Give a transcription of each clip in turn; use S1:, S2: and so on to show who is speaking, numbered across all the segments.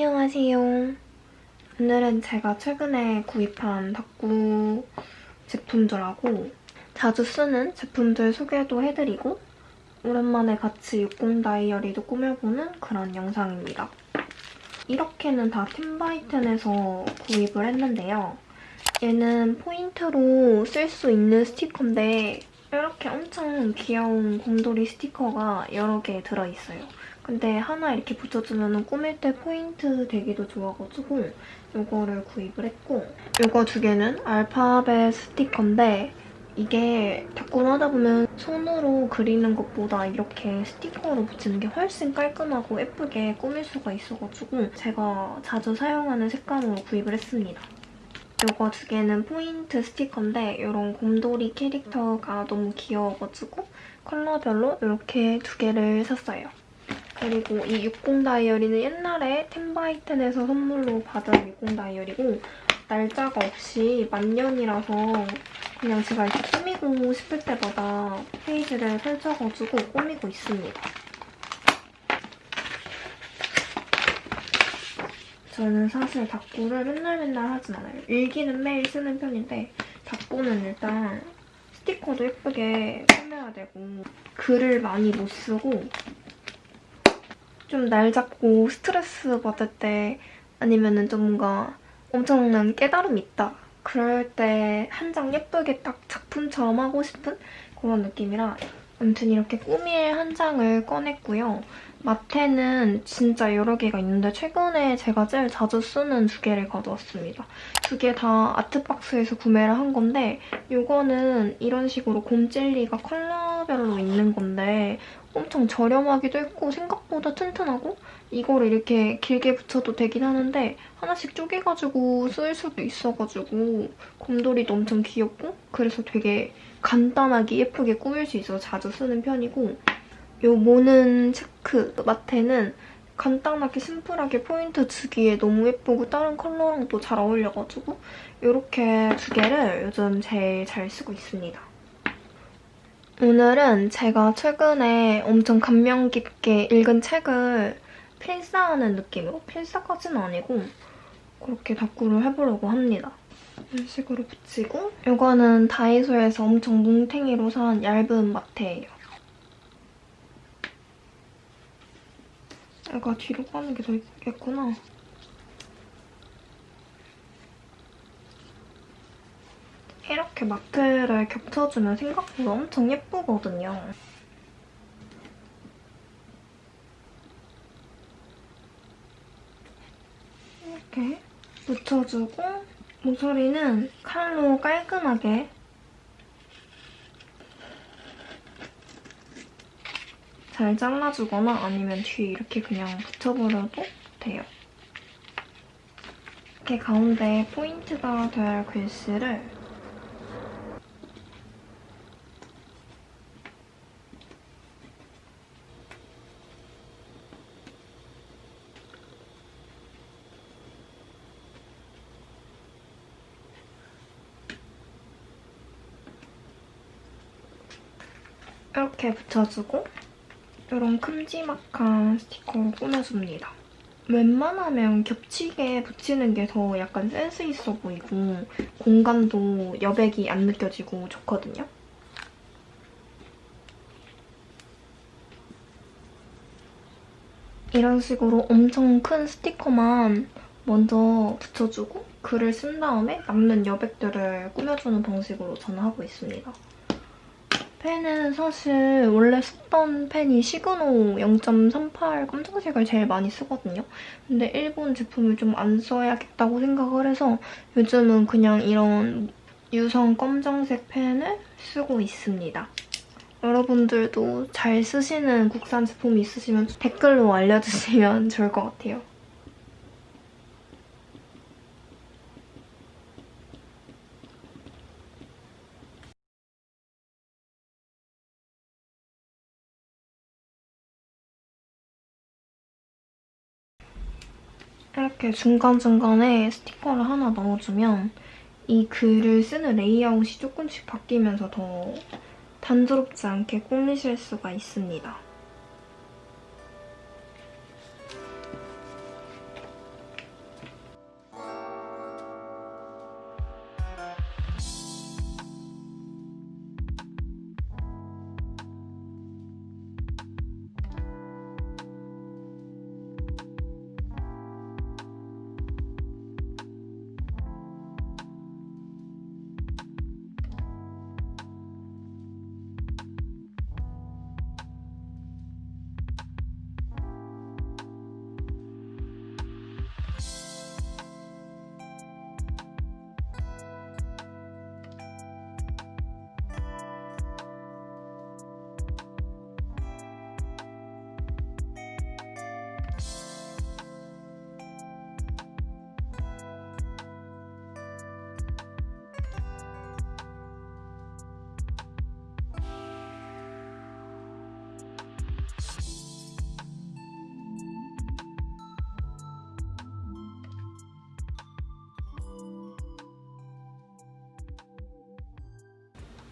S1: 안녕하세요. 오늘은 제가 최근에 구입한 덕구 제품들하고 자주 쓰는 제품들 소개도 해드리고 오랜만에 같이 60 다이어리도 꾸며보는 그런 영상입니다. 이렇게는 다 팀바이텐에서 구입을 했는데요. 얘는 포인트로 쓸 수 있는 스티커인데 이렇게 엄청 귀여운 곰돌이 스티커가 여러 개 들어있어요. 근데 하나 이렇게 붙여주면 꾸밀 때 포인트 되기도 좋아가지고 이거를 구입을 했고 이거 두 개는 알파벳 스티커인데 이게 닦고 하다 보면 손으로 그리는 것보다 이렇게 스티커로 붙이는 게 훨씬 깔끔하고 예쁘게 꾸밀 수가 있어가지고 제가 자주 사용하는 색감으로 구입을 했습니다. 이거 두 개는 포인트 스티커인데 이런 곰돌이 캐릭터가 너무 귀여워가지고 컬러별로 이렇게 두 개를 샀어요. 그리고 이 60 다이어리는 옛날에 템바이텐에서 선물로 받은 60 다이어리고 날짜가 없이 만년이라서 그냥 제가 이렇게 꾸미고 싶을 때마다 페이지를 펼쳐가지고 꾸미고 있습니다. 저는 사실 닭구를 맨날 맨날 하진 않아요. 일기는 매일 쓰는 편인데 닭구는 일단 스티커도 예쁘게 꾸며야 되고 글을 많이 못 쓰고 좀 날 잡고 스트레스 받을 때 아니면은 좀 뭔가 엄청난 깨달음이 있다. 그럴 때 한 장 예쁘게 딱 작품처럼 하고 싶은 그런 느낌이라 아무튼 이렇게 꾸밀 한 장을 꺼냈고요. 마테는 진짜 여러 개가 있는데 최근에 제가 제일 자주 쓰는 두 개를 가져왔습니다. 두 개 다 아트박스에서 구매를 한 건데 이거는 이런 식으로 곰젤리가 컬러별로 있는 건데 엄청 저렴하기도 했고 생각보다 튼튼하고 이거를 이렇게 길게 붙여도 되긴 하는데 하나씩 쪼개가지고 쓸 수도 있어가지고 곰돌이도 엄청 귀엽고 그래서 되게 간단하게 예쁘게 꾸밀 수 있어서 자주 쓰는 편이고 이 모는 체크 마테는 간단하게 심플하게 포인트 주기에 너무 예쁘고 다른 컬러랑도 잘 어울려가지고 이렇게 두 개를 요즘 제일 잘 쓰고 있습니다. 오늘은 제가 최근에 엄청 감명 깊게 읽은 책을 필사하는 느낌으로 필사까지는 아니고 그렇게 닦구를 해보려고 합니다. 이런 식으로 붙이고 이거는 다이소에서 엄청 뭉탱이로 산 얇은 마테예요. 얘가 뒤로 가는 게더 이쁘겠구나. 이렇게 마트를 겹쳐주면 생각보다 엄청 예쁘거든요. 이렇게 묻혀주고 모서리는 칼로 깔끔하게 잘 잘라주거나 아니면 뒤에 이렇게 그냥 붙여버려도 돼요. 이렇게 가운데 포인트가 될 글씨를 이렇게 붙여주고 이런 큼지막한 스티커로 꾸며줍니다. 웬만하면 겹치게 붙이는 게 더 약간 센스 있어 보이고 공간도 여백이 안 느껴지고 좋거든요. 이런 식으로 엄청 큰 스티커만 먼저 붙여주고 글을 쓴 다음에 남는 여백들을 꾸며주는 방식으로 저는 하고 있습니다. 펜은 사실 원래 쓰던 펜이 시그노 0.38 검정색을 제일 많이 쓰거든요. 근데 일본 제품을 좀 안 써야겠다고 생각을 해서 요즘은 그냥 이런 유성 검정색 펜을 쓰고 있습니다. 여러분들도 잘 쓰시는 국산 제품이 있으시면 댓글로 알려주시면 좋을 것 같아요. 이렇게 중간중간에 스티커를 하나 넣어주면 이 글을 쓰는 레이아웃이 조금씩 바뀌면서 더 단조롭지 않게 꾸미실 수가 있습니다.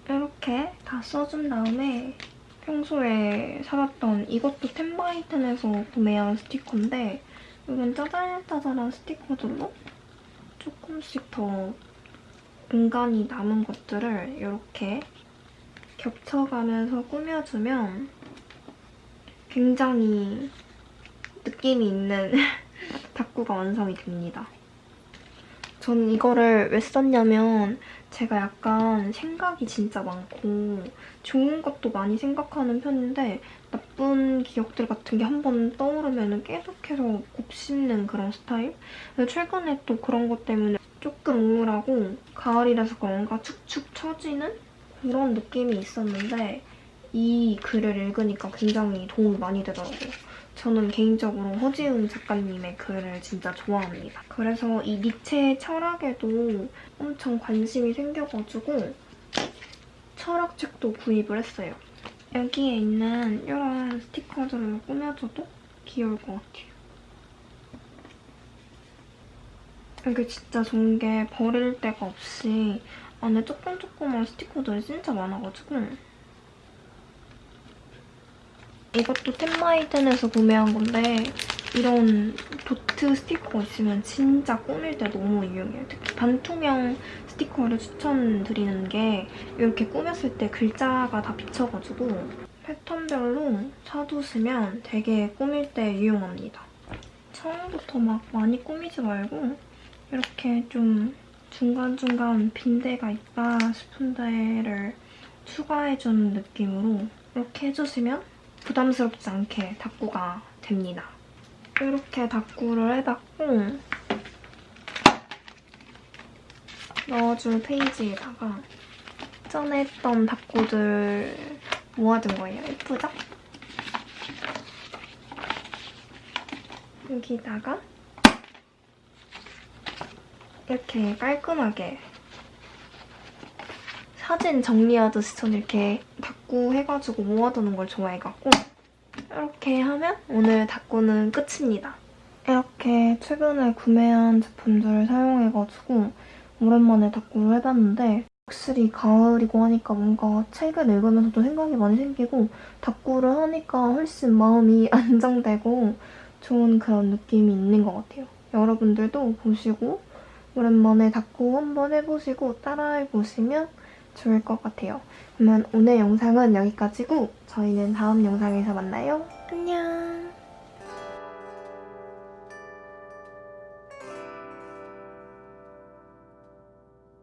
S1: 이렇게 다 써준 다음에 평소에 사봤던 이것도 템바이텐에서 구매한 스티커인데 이건 짜잘짜잘한 스티커들로 조금씩 더 공간이 남은 것들을 이렇게 겹쳐가면서 꾸며주면 굉장히 느낌이 있는 다꾸가 완성이 됩니다. 전 이거를 왜 썼냐면 제가 약간 생각이 진짜 많고 좋은 것도 많이 생각하는 편인데 나쁜 기억들 같은 게 한 번 떠오르면 계속해서 곱씹는 그런 스타일? 최근에 또 그런 것 때문에 조금 우울하고 가을이라서 그런가 축축 처지는 그런 느낌이 있었는데 이 글을 읽으니까 굉장히 도움이 많이 되더라고요. 저는 개인적으로 허지은 작가님의 글을 진짜 좋아합니다. 그래서 이 니체의 철학에도 엄청 관심이 생겨가지고 철학책도 구입을 했어요. 여기에 있는 이런 스티커들로 꾸며줘도 귀여울 것 같아요. 이게 진짜 좋은 게 버릴 데가 없이 안에 조금 조그만 스티커들이 진짜 많아가지고 이것도 템마이든에서 구매한 건데 이런 도트 스티커 있으면 진짜 꾸밀 때 너무 유용해요. 특히 반투명 스티커를 추천드리는 게 이렇게 꾸몄을 때 글자가 다 비쳐가지고 패턴별로 사두시면 되게 꾸밀 때 유용합니다. 처음부터 막 많이 꾸미지 말고 이렇게 좀 중간중간 빈대가 있다 싶은 데를 추가해주는 느낌으로 이렇게 해주시면 부담스럽지 않게 닦구가 됩니다. 이렇게 닦구를 해봤고 넣어줄 페이지에다가 전에 했던 닦구들 모아둔 거예요. 예쁘죠? 여기다가 이렇게 깔끔하게 사진 정리하듯이 전 이렇게 닦고 해가지고 모아두는 걸 좋아해갖고 이렇게 하면 오늘 닦고는 끝입니다. 이렇게 최근에 구매한 제품들을 사용해가지고 오랜만에 닦고를 해봤는데 확실히 가을이고 하니까 뭔가 책을 읽으면서도 생각이 많이 생기고 닦고를 하니까 훨씬 마음이 안정되고 좋은 그런 느낌이 있는 것 같아요. 여러분들도 보시고 오랜만에 닦고 한번 해보시고 따라해보시면 좋을 것 같아요. 그러면 오늘 영상은 여기까지고 저희는 다음 영상에서 만나요. 안녕!